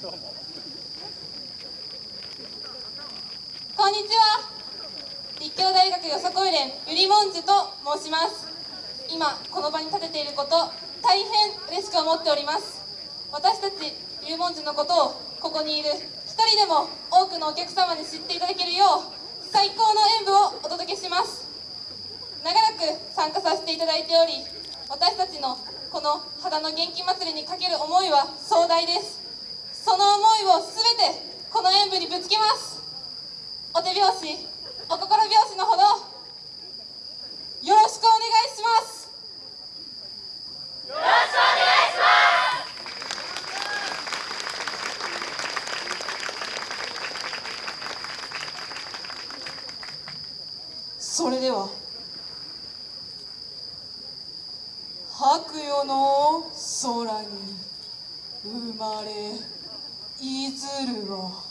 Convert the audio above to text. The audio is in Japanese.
こんにちは。立教大学よさこい連ゆりもんじゅと申します。今この場に立てていること大変嬉しく思っております。私たちゆりもんじゅのことをここにいる一人でも多くのお客様に知っていただけるよう最高の演舞をお届けします。長らく参加させていただいており私たちのこの肌の元気祭りにかける思いは壮大です。その思いを全てこの演舞にぶつけます。お手拍子お心拍子のほどよろしくお願いします。よろしくお願いします。それでは白夜の空に生まれいずるを